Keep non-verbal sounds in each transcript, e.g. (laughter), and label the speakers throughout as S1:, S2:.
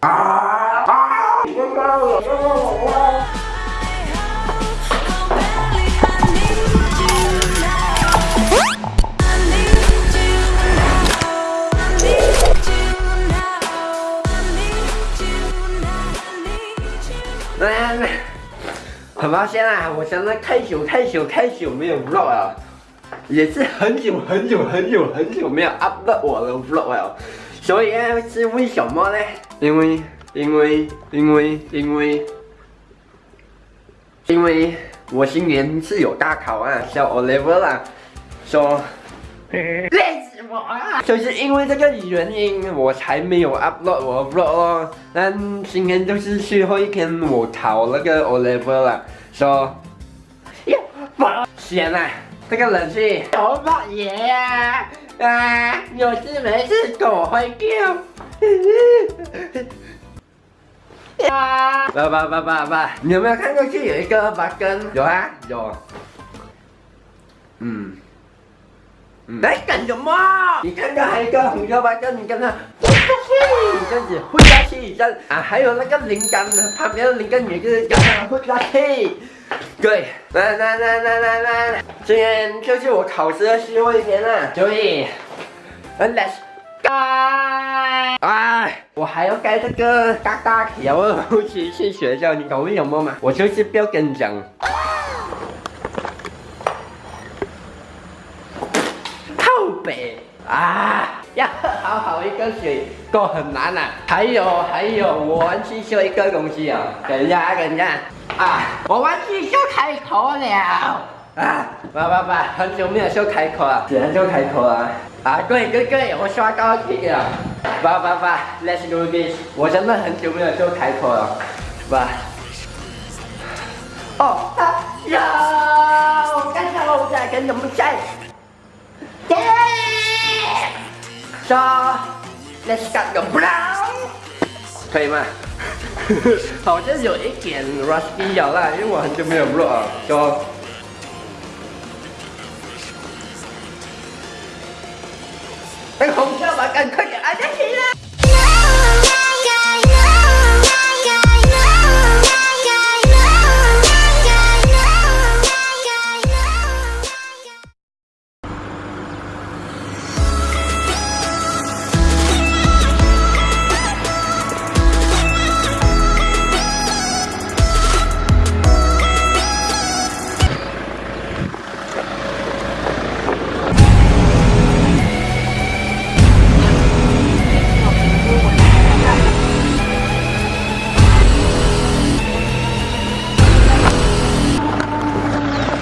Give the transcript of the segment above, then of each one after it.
S1: 啊啊！我发现了，我现在太久太久太久没有撸啊。也是很久很久很久很久没有 upload 我的 vlog 了，所以呢是为什么呢？因为，因为，因为，因为，因为我今年是有大考啊，小 O level 啦，说累死我了，就是因为这个原因，我才没有 upload 我 vlog。但今天就是最后一天，我考那个 O level 了，说呀，发先啊。Tức là gì? Chỗ bọn gì à? À, rồi mấy cái cổ hơi kêu Bà bà bà bà bà Nhiều mấy khán có chứ cơ bà kênh Rồi á, rồi ừ. ừ Đấy 对，来来来来来来，今天就是我考试的最后一天了。j o l e t s g o 哎，我还要盖这个嘎嘎，然后回去去学校，你搞不懂么嘛？我就是不要跟你讲。好一个水够很难呐、啊。还有还有，我玩汽修一个东西哦，等一下等一下啊，我玩汽修开口了啊！爸爸爸，很久没有修开口了，怎样修开口啊？啊，对对对，我刷高级了。爸爸爸，Let's do this！我真的很久没有修开口了，爸。哦，啊呀！我看到我在跟你们在。耶！จอ Let's cut your brow 可以吗？好像有一点 rusty 咬啦，因为我很久没有录啊，就。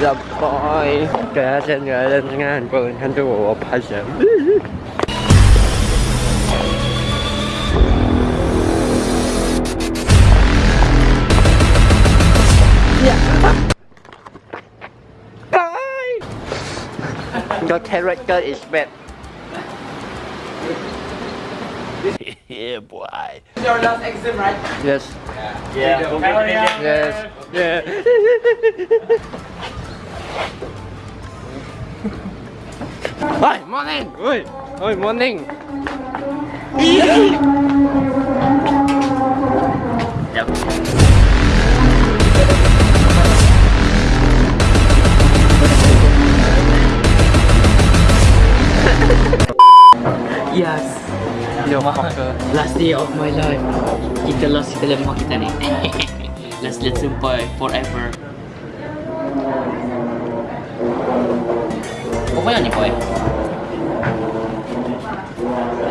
S1: yeah, Kaya trên người Your character is bad (laughs) yeah, boy.
S2: Your last exam, right?
S1: Yes.
S2: Yeah. Yeah. yeah.
S1: Yes. Yeah. (laughs) Hi, morning! Oi, oi, morning! yep.
S3: yes. Yo, last day of my life. Kita lost kita lemah kita ni. last (laughs) forever. 뭐야니뭐 해?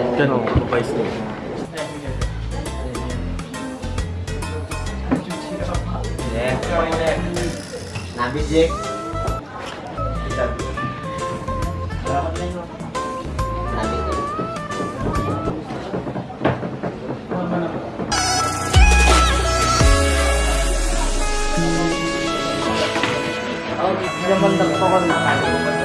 S3: 일
S2: 단은오빠있습니다나비지
S1: Oh, di dalam
S4: bentuk pohon makan.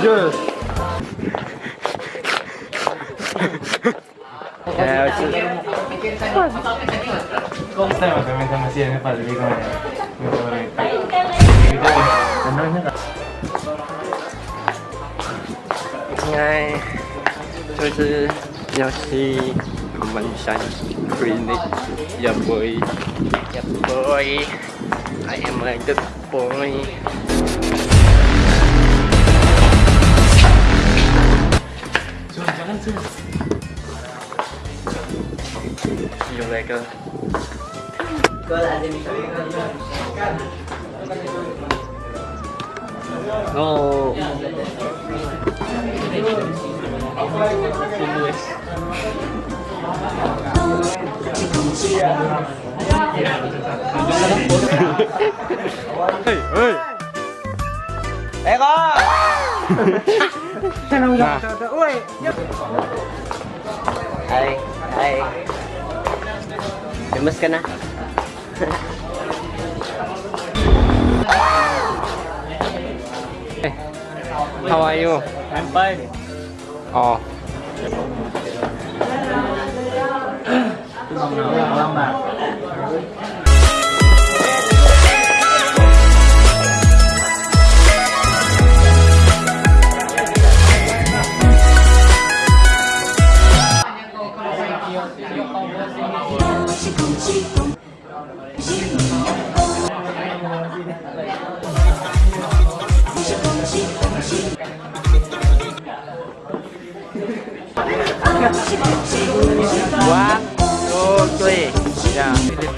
S4: Yeah. Eh, sì. Come stai? Ma mi siamo
S1: mình sang clinic giờ buổi giờ buổi em là good boy See you later. No. y h e 가 Xem ông dọc trời trời ui Đây, đây Đừng mất kênh á How are you?
S3: I'm fine
S1: Ồ oh.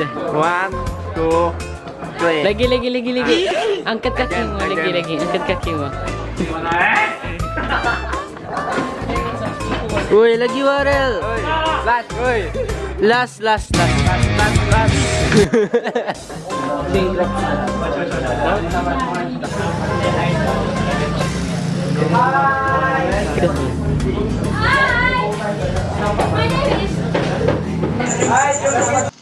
S1: deh. One, two, three.
S3: Lagi, lagi, lagi, lagi. Angkat kaki mu. lagi, (laughs) lagi. Angkat kaki mu. Woi, lagi Warel.
S1: Last, woi.
S3: Last, last, last,
S1: last, (laughs) last, last. Hi. Hi. Hai.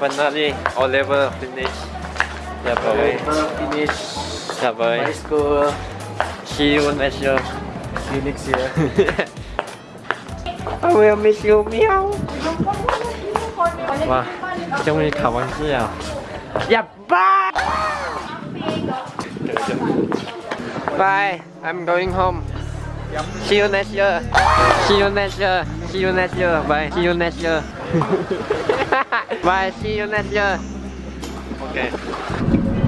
S1: finally O level finish. Yeah boy.
S5: finish.
S1: Yeah boy.
S5: High school.
S1: See you next year.
S5: See you next year. (laughs)
S1: I will miss you, meow. 와, 정훈이 가방 찢어. Yeah, bye. Bye. I'm going home. See you next year. See you next year. See you next year. Bye. See you next year. (laughs) Bye, see you next year.
S4: Okay.